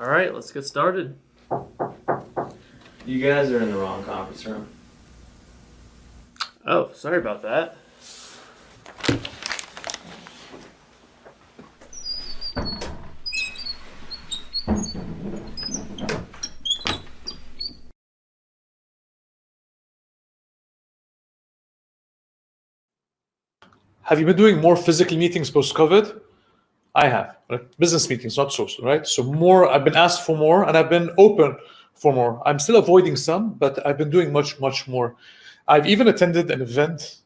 All right, let's get started. You guys are in the wrong conference room. Oh, sorry about that. Have you been doing more physical meetings post-COVID? I have, right? business meetings, not social, right? So more, I've been asked for more and I've been open for more. I'm still avoiding some, but I've been doing much, much more. I've even attended an event,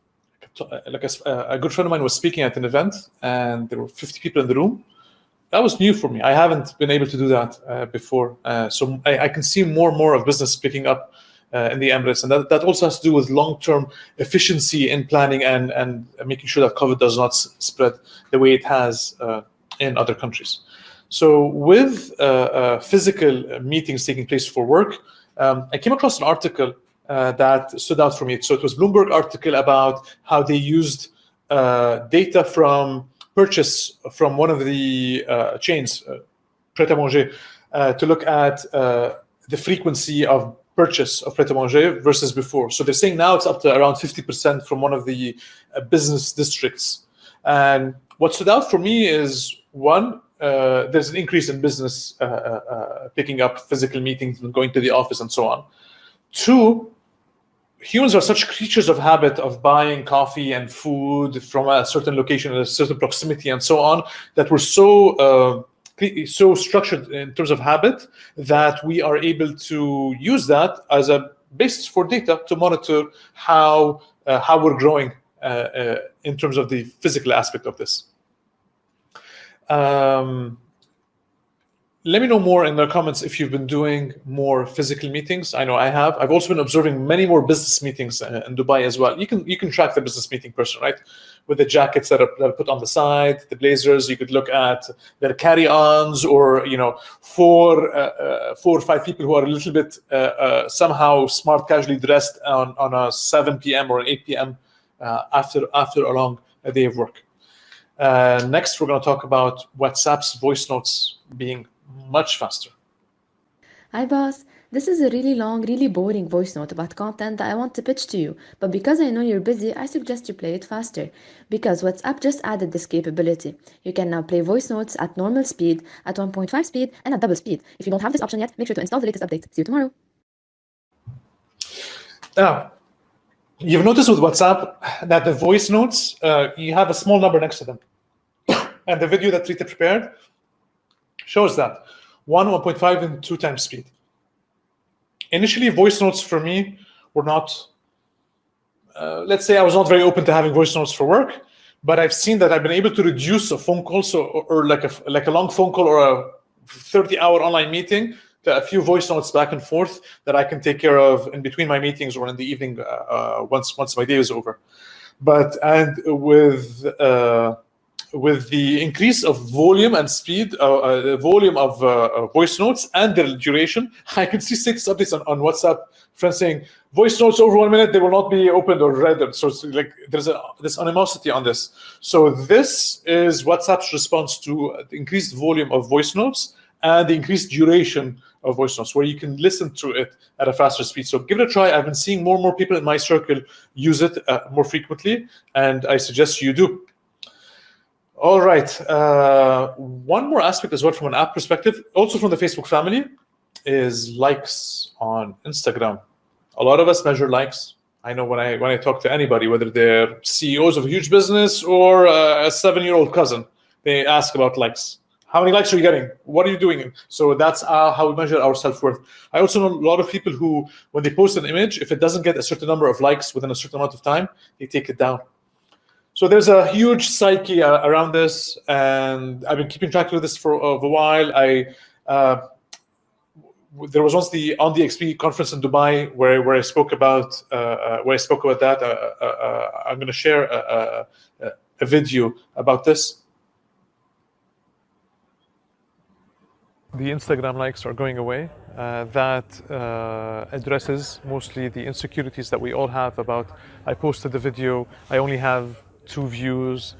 like a, a good friend of mine was speaking at an event and there were 50 people in the room. That was new for me. I haven't been able to do that uh, before. Uh, so I, I, can see more and more of business picking up uh, in the Emirates. And that, that also has to do with long-term efficiency in planning and, and making sure that COVID does not spread the way it has uh, in other countries. So with uh, uh, physical meetings taking place for work, um, I came across an article uh, that stood out for me. So it was Bloomberg article about how they used uh, data from purchase from one of the uh, chains, uh, Pret-a-Manger, to look at the frequency of purchase of Pret-a-Manger versus before. So they're saying now it's up to around 50% from one of the business districts. And what stood out for me is one, uh, there's an increase in business uh, uh, uh, picking up physical meetings and going to the office and so on. Two, humans are such creatures of habit of buying coffee and food from a certain location in a certain proximity and so on that we're so uh, so structured in terms of habit that we are able to use that as a basis for data to monitor how uh, how we're growing in terms of the physical aspect of this. Um, let me know more in the comments if you've been doing more physical meetings. I know I have. I've also been observing many more business meetings uh, in Dubai as well. You can you can track the business meeting person, right? With the jackets that are, that are put on the side, the blazers. You could look at their carry-ons, or you know, four uh, uh, four or five people who are a little bit uh, uh, somehow smart, casually dressed on on a 7 p.m. or an 8 p.m. After after a long day of work. Uh, next, we're going to talk about WhatsApp's voice notes being much faster. Hi boss, this is a really long, really boring voice note about content that I want to pitch to you, but because I know you're busy, I suggest you play it faster. Because WhatsApp just added this capability. You can now play voice notes at normal speed, at 1.5 speed, and at double speed. If you don't have this option yet, make sure to install the latest update. See you tomorrow. Now, you've noticed with WhatsApp that the voice notes, uh, you have a small number next to them. and the video that Rita prepared shows that. One, 1.5, and two times speed. Initially, voice notes for me were not, uh, let's say I was not very open to having voice notes for work, but I've seen that I've been able to reduce a phone call, so or, like a like a long phone call or a 30-hour online meeting a few voice notes back and forth that I can take care of in between my meetings or in the evening uh, uh, once once my day is over. But and with uh, with the increase of volume and speed, uh, uh, volume of uh, voice notes and their duration, I can see six updates on, on WhatsApp, friends saying, voice notes over one minute, they will not be opened or read. So it's like there's a, this animosity on this. So this is WhatsApp's response to the increased volume of voice notes and the increased duration of voice notes, where you can listen to it at a faster speed. So give it a try. I've been seeing more and more people in my circle use it uh, more frequently, and I suggest you do. All right. Uh, one more aspect as well from an app perspective, also from the Facebook family, is likes on Instagram. A lot of us measure likes. I know when I when I talk to anybody, whether they're CEOs of a huge business or uh, a seven-year-old cousin, they ask about likes. How many likes are you getting? What are you doing? So that's uh, how we measure our self-worth. I also know a lot of people who, when they post an image, if it doesn't get a certain number of likes within a certain amount of time, they take it down. So there's a huge psyche uh, around this, and I've been keeping track of this for a while. I uh, there was once the on the XP conference in Dubai where where I spoke about uh, uh where I spoke about that. Uh, I'm going to share a, a, a, video about this. The Instagram likes are going away. that addresses mostly the insecurities that we all have about. I posted the video. I only have two views.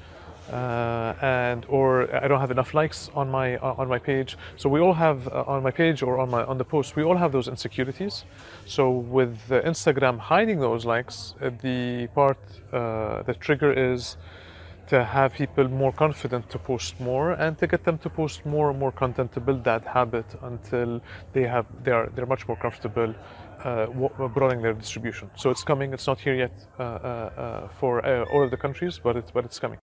uh, and or I don't have enough likes on my uh, on my page. So we all have uh, on my page or on my on the post, we all have those insecurities. So with uh, Instagram hiding those likes, uh, the part uh, the trigger is to have people more confident to post more and to get them to post more and more content to build that habit until they have they are they're much more comfortable uh, broadening their distribution. So it's coming. It's not here yet uh, uh, uh, for uh, all of the countries, but it's but it's coming.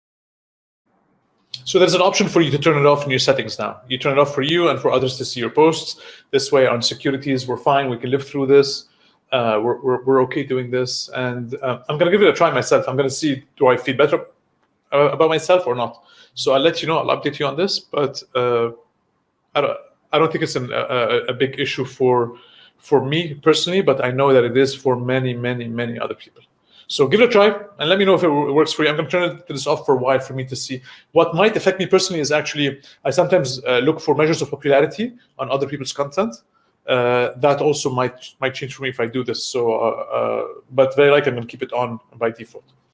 So there's an option for you to turn it off in your settings now. You turn it off for you and for others to see your posts. This way, on securities, we're fine. We can live through this. Uh, we're, we're, we're okay doing this. And I'm going to give it a try myself. I'm going to see do I feel better uh, about myself or not. So I'll let you know. I'll update you on this. But uh, I, don't, I don't think it's an, a, a big issue for for me personally, but I know that it is for many, many, many other people. So give it a try and let me know if it works for you. I'm going to turn this off for a while for me to see. What might affect me personally is actually I sometimes uh, look for measures of popularity on other people's content. Uh, that also might might change for me if I do this. So, uh, uh but very likely I'm going to keep it on by default.